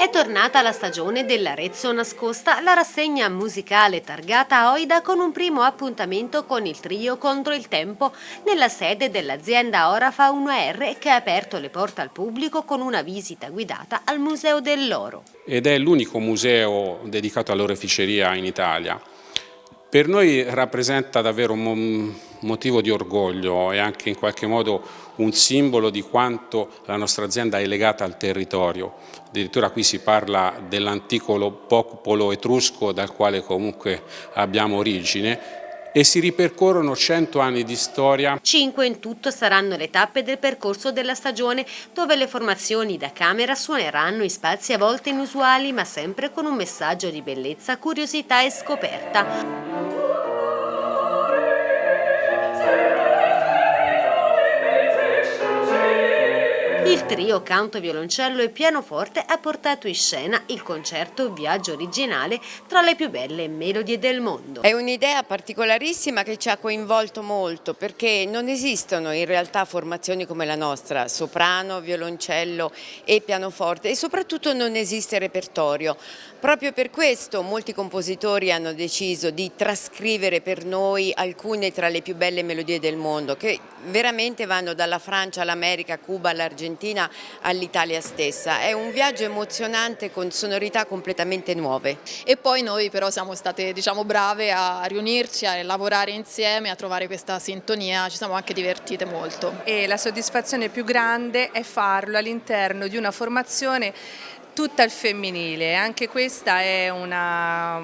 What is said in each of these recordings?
È tornata la stagione dell'Arezzo Nascosta, la rassegna musicale targata Oida con un primo appuntamento con il trio contro il tempo nella sede dell'azienda Orafa 1R che ha aperto le porte al pubblico con una visita guidata al Museo dell'Oro. Ed è l'unico museo dedicato all'oreficeria in Italia. Per noi rappresenta davvero un motivo di orgoglio e anche in qualche modo un simbolo di quanto la nostra azienda è legata al territorio. Addirittura qui si parla dell'antico popolo etrusco dal quale comunque abbiamo origine e si ripercorrono 100 anni di storia. Cinque in tutto saranno le tappe del percorso della stagione dove le formazioni da camera suoneranno in spazi a volte inusuali ma sempre con un messaggio di bellezza, curiosità e scoperta. Trio canto, violoncello e pianoforte ha portato in scena il concerto Viaggio originale tra le più belle melodie del mondo. È un'idea particolarissima che ci ha coinvolto molto perché non esistono in realtà formazioni come la nostra, soprano, violoncello e pianoforte e soprattutto non esiste repertorio. Proprio per questo molti compositori hanno deciso di trascrivere per noi alcune tra le più belle melodie del mondo che veramente vanno dalla Francia all'America, Cuba, all'Argentina Argentina all'Italia stessa. È un viaggio emozionante con sonorità completamente nuove. E poi noi però siamo state diciamo, brave a riunirci, a lavorare insieme, a trovare questa sintonia, ci siamo anche divertite molto. E la soddisfazione più grande è farlo all'interno di una formazione tutta al femminile, anche questa è una,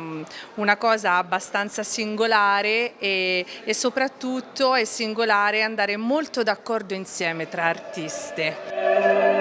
una cosa abbastanza singolare e, e soprattutto è singolare andare molto d'accordo insieme tra artiste.